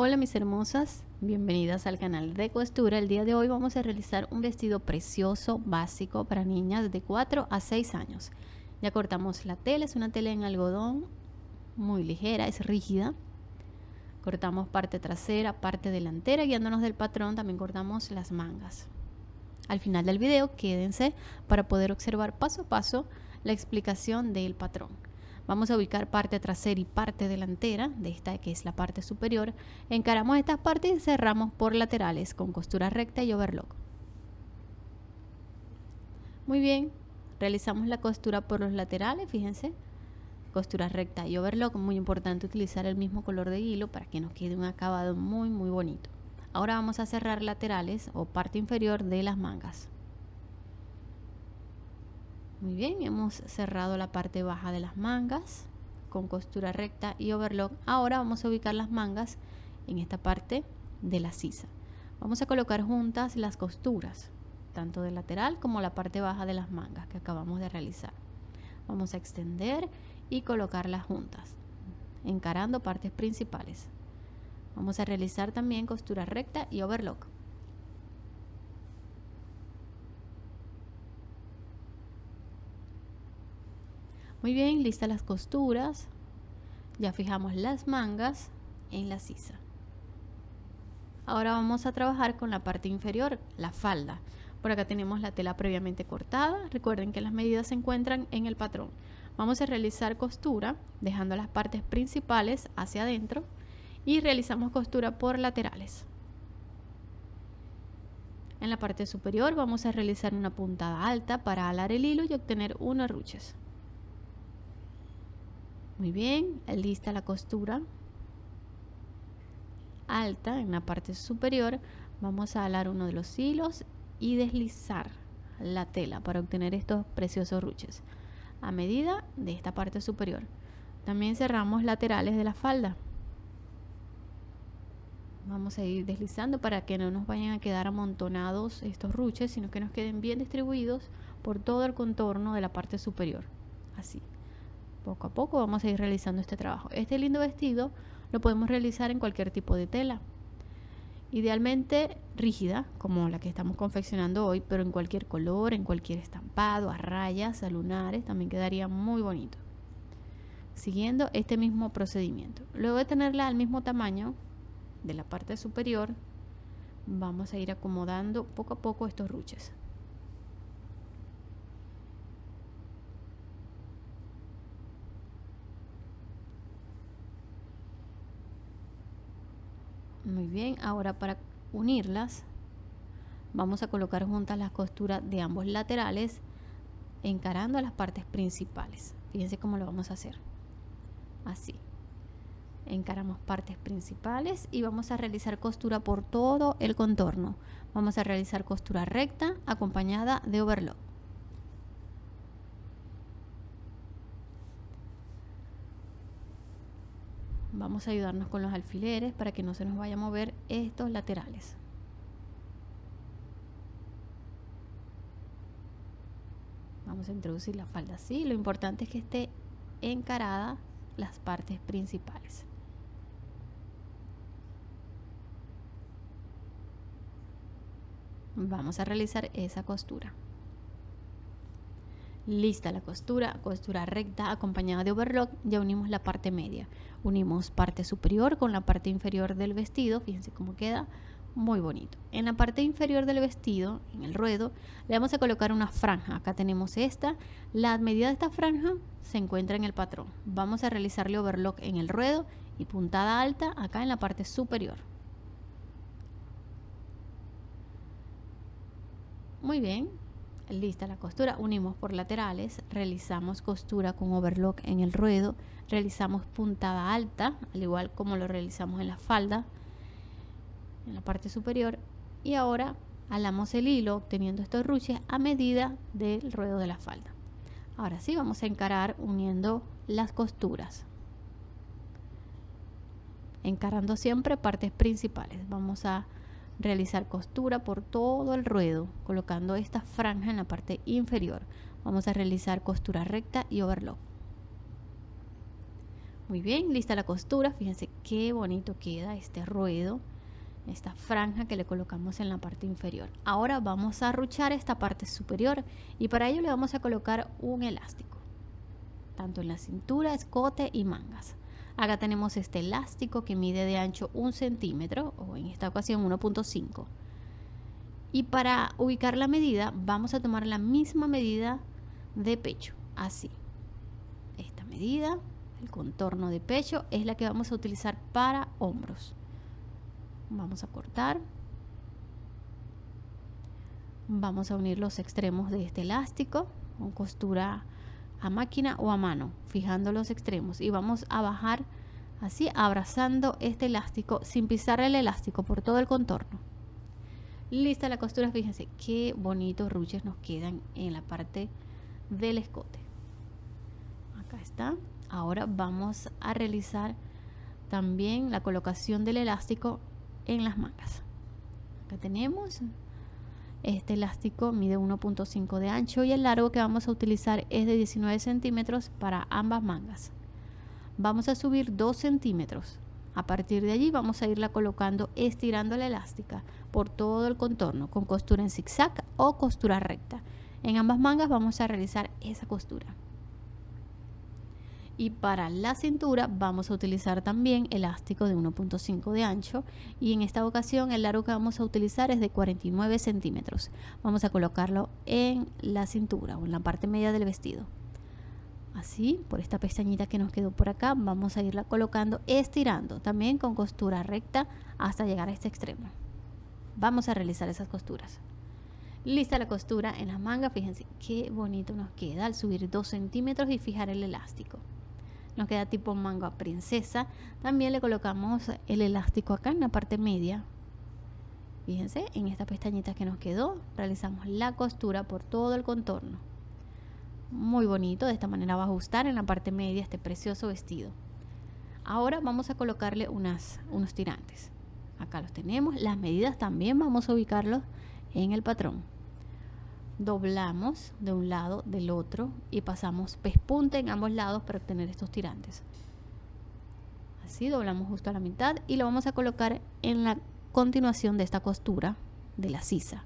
Hola mis hermosas, bienvenidas al canal de costura. El día de hoy vamos a realizar un vestido precioso, básico para niñas de 4 a 6 años. Ya cortamos la tela, es una tela en algodón muy ligera, es rígida. Cortamos parte trasera, parte delantera, guiándonos del patrón también cortamos las mangas. Al final del video quédense para poder observar paso a paso la explicación del patrón. Vamos a ubicar parte trasera y parte delantera de esta que es la parte superior. Encaramos estas partes y cerramos por laterales con costura recta y overlock. Muy bien, realizamos la costura por los laterales, fíjense. Costura recta y overlock, muy importante utilizar el mismo color de hilo para que nos quede un acabado muy muy bonito. Ahora vamos a cerrar laterales o parte inferior de las mangas. Muy bien, hemos cerrado la parte baja de las mangas con costura recta y overlock. Ahora vamos a ubicar las mangas en esta parte de la sisa. Vamos a colocar juntas las costuras, tanto de lateral como la parte baja de las mangas que acabamos de realizar. Vamos a extender y colocarlas juntas, encarando partes principales. Vamos a realizar también costura recta y overlock. Muy bien, listas las costuras. Ya fijamos las mangas en la sisa. Ahora vamos a trabajar con la parte inferior, la falda. Por acá tenemos la tela previamente cortada. Recuerden que las medidas se encuentran en el patrón. Vamos a realizar costura dejando las partes principales hacia adentro y realizamos costura por laterales. En la parte superior vamos a realizar una puntada alta para alar el hilo y obtener unos ruches. Muy bien, lista la costura alta en la parte superior. Vamos a alar uno de los hilos y deslizar la tela para obtener estos preciosos ruches a medida de esta parte superior. También cerramos laterales de la falda. Vamos a ir deslizando para que no nos vayan a quedar amontonados estos ruches, sino que nos queden bien distribuidos por todo el contorno de la parte superior. Así poco a poco vamos a ir realizando este trabajo. Este lindo vestido lo podemos realizar en cualquier tipo de tela. Idealmente rígida, como la que estamos confeccionando hoy, pero en cualquier color, en cualquier estampado, a rayas, a lunares, también quedaría muy bonito. Siguiendo este mismo procedimiento. Luego de tenerla al mismo tamaño de la parte superior, vamos a ir acomodando poco a poco estos ruches. Muy bien, ahora para unirlas vamos a colocar juntas las costuras de ambos laterales encarando las partes principales. Fíjense cómo lo vamos a hacer. Así. Encaramos partes principales y vamos a realizar costura por todo el contorno. Vamos a realizar costura recta acompañada de overlock. Vamos a ayudarnos con los alfileres para que no se nos vaya a mover estos laterales. Vamos a introducir la falda así. Lo importante es que esté encarada las partes principales. Vamos a realizar esa costura Lista la costura, costura recta acompañada de overlock, ya unimos la parte media. Unimos parte superior con la parte inferior del vestido, fíjense cómo queda, muy bonito. En la parte inferior del vestido, en el ruedo, le vamos a colocar una franja. Acá tenemos esta. La medida de esta franja se encuentra en el patrón. Vamos a realizarle overlock en el ruedo y puntada alta acá en la parte superior. Muy bien, lista la costura, unimos por laterales, realizamos costura con overlock en el ruedo, realizamos puntada alta, al igual como lo realizamos en la falda, en la parte superior, y ahora alamos el hilo obteniendo estos ruches a medida del ruedo de la falda. Ahora sí, vamos a encarar uniendo las costuras. Encarando siempre partes principales. Vamos a realizar costura por todo el ruedo colocando esta franja en la parte inferior vamos a realizar costura recta y overlock Muy bien, lista la costura. Fíjense qué bonito queda este ruedo, esta franja que le colocamos en la parte inferior. Ahora vamos a arruchar esta parte superior y para ello le vamos a colocar un elástico, tanto en la cintura, escote y mangas. Acá tenemos este elástico que mide de ancho un centímetro o en esta ocasión 1.5. Y para ubicar la medida vamos a tomar la misma medida de pecho, así. Esta medida el contorno de pecho es la que vamos a utilizar para hombros vamos a cortar vamos a unir los extremos de este elástico con costura a máquina o a mano fijando los extremos. Y vamos a bajar así abrazando este elástico sin pisar el elástico por todo el contorno. Lista la costura fíjense qué bonitos ruches nos quedan en la parte del escote. Acá está. Ahora vamos a realizar también la colocación del elástico en las mangas. Acá tenemos este elástico mide 1.5 de ancho y el largo que vamos a utilizar es de 19 centímetros para ambas mangas. Vamos a subir 2 centímetros. A partir de allí vamos a irla colocando estirando la elástica por todo el contorno con costura en zigzag o costura recta. En ambas mangas vamos a realizar esa costura y para la cintura vamos a utilizar también elástico de 1.5 de ancho y en esta ocasión el largo que vamos a utilizar es de 49 centímetros. Vamos a colocarlo en la cintura o en la parte media del vestido. Así por esta pestañita que nos quedó por acá vamos a irla colocando estirando también con costura recta hasta llegar a este extremo. Vamos a realizar esas costuras. Lista la costura en las mangas fíjense qué bonito nos queda al subir 2 centímetros y fijar el elástico nos queda tipo manga princesa también le colocamos el elástico acá en la parte media. Fíjense en esta pestañita que nos quedó realizamos la costura por todo el contorno. Muy bonito de esta manera va a ajustar en la parte media este precioso vestido. Ahora vamos a colocarle unas, unos tirantes. Acá los tenemos las medidas también vamos a ubicarlos en el patrón doblamos de un lado del otro y pasamos pespunte en ambos lados para obtener estos tirantes. Así doblamos justo a la mitad y lo vamos a colocar en la continuación de esta costura de la sisa.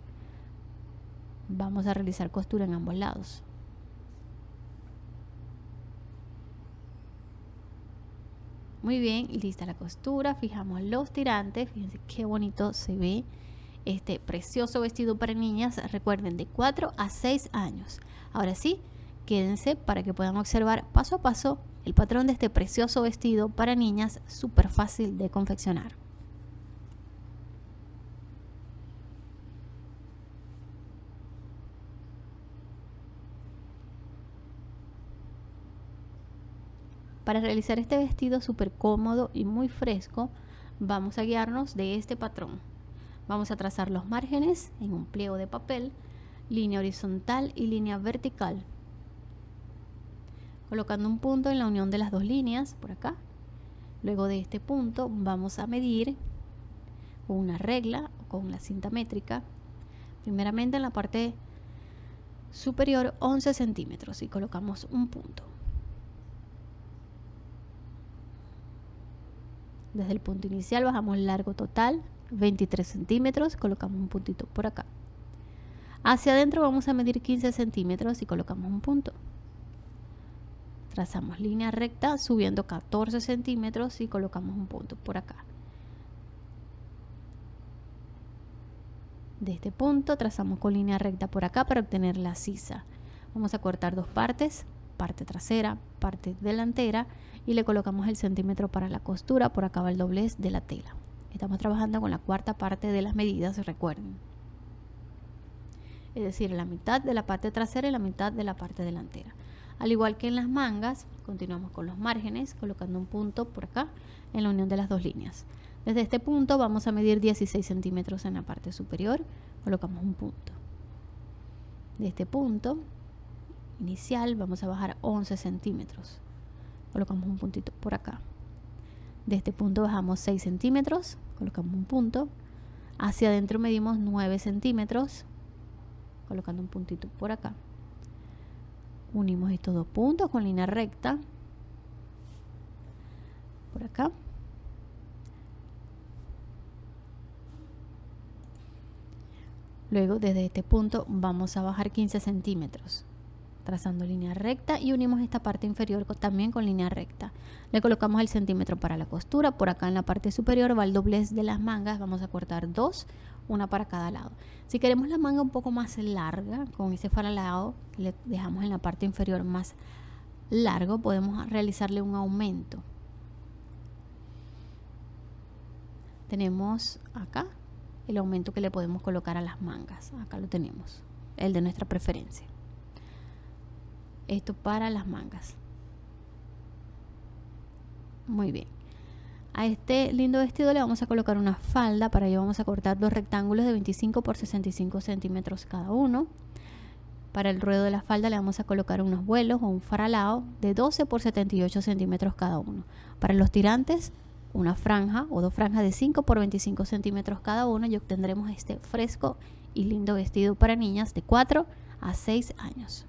Vamos a realizar costura en ambos lados. Muy bien lista la costura fijamos los tirantes fíjense qué bonito se ve este precioso vestido para niñas, recuerden, de 4 a 6 años. Ahora sí, quédense para que puedan observar paso a paso el patrón de este precioso vestido para niñas, súper fácil de confeccionar. Para realizar este vestido súper cómodo y muy fresco, vamos a guiarnos de este patrón. Vamos a trazar los márgenes en un pliego de papel, línea horizontal y línea vertical. Colocando un punto en la unión de las dos líneas, por acá. Luego de este punto vamos a medir con una regla o con la cinta métrica. Primeramente en la parte superior 11 centímetros y colocamos un punto. Desde el punto inicial bajamos largo total 23 centímetros, colocamos un puntito por acá. Hacia adentro vamos a medir 15 centímetros y colocamos un punto. Trazamos línea recta subiendo 14 centímetros y colocamos un punto por acá. De este punto trazamos con línea recta por acá para obtener la sisa. Vamos a cortar dos partes, parte trasera, parte delantera y le colocamos el centímetro para la costura, por acá va el doblez de la tela. Estamos trabajando con la cuarta parte de las medidas, recuerden. Es decir, la mitad de la parte trasera y la mitad de la parte delantera. Al igual que en las mangas, continuamos con los márgenes, colocando un punto por acá en la unión de las dos líneas. Desde este punto vamos a medir 16 centímetros en la parte superior, colocamos un punto. De este punto inicial vamos a bajar 11 centímetros, colocamos un puntito por acá. De este punto bajamos 6 centímetros, colocamos un punto. Hacia adentro medimos 9 centímetros, colocando un puntito por acá. Unimos estos dos puntos con línea recta. por acá luego desde este punto vamos a bajar 15 centímetros trazando línea recta y unimos esta parte inferior también con línea recta. Le colocamos el centímetro para la costura, por acá en la parte superior va el doblez de las mangas, vamos a cortar dos, una para cada lado. Si queremos la manga un poco más larga, con ese faralado le dejamos en la parte inferior más largo, podemos realizarle un aumento. Tenemos acá el aumento que le podemos colocar a las mangas, acá lo tenemos, el de nuestra preferencia esto para las mangas. Muy bien. A este lindo vestido le vamos a colocar una falda. Para ello vamos a cortar dos rectángulos de 25 por 65 centímetros cada uno. Para el ruedo de la falda le vamos a colocar unos vuelos o un faralado de 12 por 78 centímetros cada uno. Para los tirantes una franja o dos franjas de 5 por 25 centímetros cada uno y obtendremos este fresco y lindo vestido para niñas de 4 a 6 años